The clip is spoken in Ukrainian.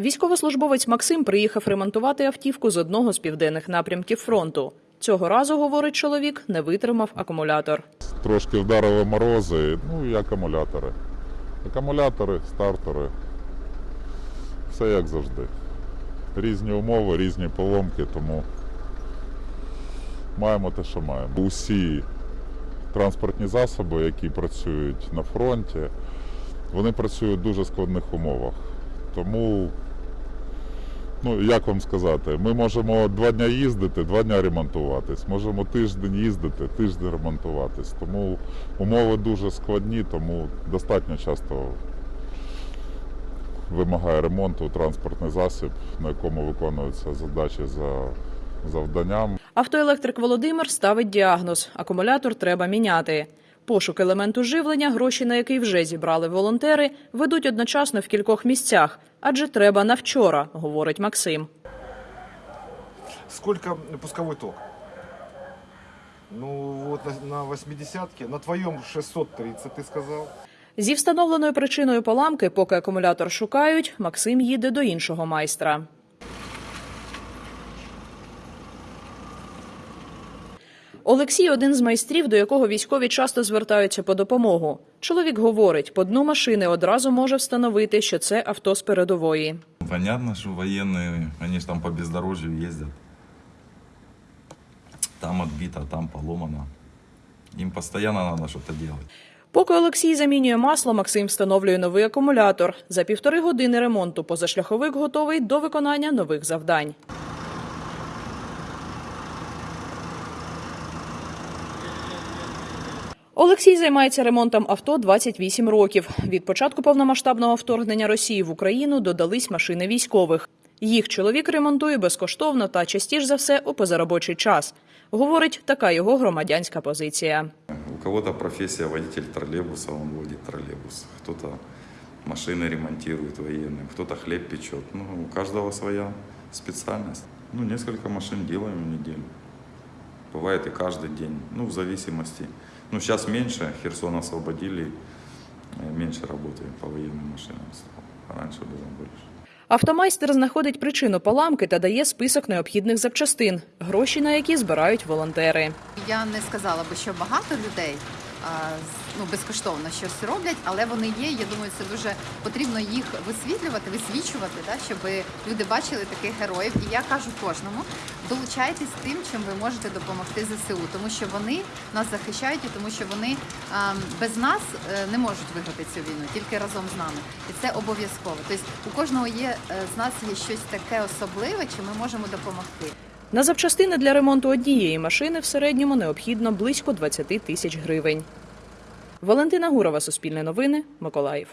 Військовослужбовець Максим приїхав ремонтувати автівку з одного з південних напрямків фронту. Цього разу, говорить чоловік, не витримав акумулятор. Трошки вдарили морози, ну і акумулятори. Акумулятори, стартери. Все як завжди. Різні умови, різні поломки, тому маємо те, що маємо. Усі транспортні засоби, які працюють на фронті, вони працюють в дуже складних умовах. Тому, ну як вам сказати, ми можемо два дні їздити, два дні ремонтуватись. Можемо тиждень їздити, тиждень ремонтуватись. Тому умови дуже складні, тому достатньо часто вимагає ремонту транспортний засіб, на якому виконуються задачі за завданням. Автоелектрик Володимир ставить діагноз: акумулятор треба міняти. Пошук елементу живлення, гроші на який вже зібрали волонтери, ведуть одночасно в кількох місцях, адже треба на вчора, говорить Максим. Сколько пусковой ток? Ну вот на, на 80-ке, на твоем 630 ты сказал. Зі встановленою причиною поламки, поки акумулятор шукають, Максим їде до іншого майстра. Олексій один з майстрів, до якого військові часто звертаються по допомогу. Чоловік говорить, по дну машини одразу може встановити, що це авто з передової. Понятно, что военные, они же там по бездорожью ездят. Там отбито, там поломано. Им постоянно надо что-то делать. Поки Олексій замінює масло, Максим встановлює новий акумулятор. За півтори години ремонту позашляховик готовий до виконання нових завдань. Олексій займається ремонтом авто 28 років. Від початку повномасштабного вторгнення Росії в Україну додались машини військових. Їх чоловік ремонтує безкоштовно та частіше за все у позаробочий час. Говорить, така його громадянська позиція. У кого-то профессия водитель троллейбуса, он водит троллейбус. Кто-то машины ремонтирует военным, кто-то хлеб печет. Ну, у каждого своя специальность. Ну, несколько машин делаем в неделю. Бывает и каждый день, ну, в зависимости. Ну, сейчас меньше, Херсон освободили, э, меньше работаем по военным машинам стало. А Раньше было больше. Автомайстер знаходить причину поламки та дає список необхідних запчастин, гроші на які збирають волонтери. Я не сказала би, що багато людей а, з- ну, безкоштовно щось роблять, але вони є. Я думаю, це дуже потрібно їх висвітлювати, висвічувати, да, щоб люди бачили таких героїв. І я кажу кожному: долучайтесь тим, чим ви можете допомогти ЗСУ, тому що вони нас захищають, і тому що вони а, без нас е, не можуть виграти цю війну, тільки разом з нами. І це обов'язково. Тобто у кожного є е, з нас є щось таке особливе, чим ми можемо допомогти. На запчастини для ремонту однієї машини в середньому необхідно близько 20 тисяч гривень. Валентина Гурова, Суспільне новини, Миколаїв.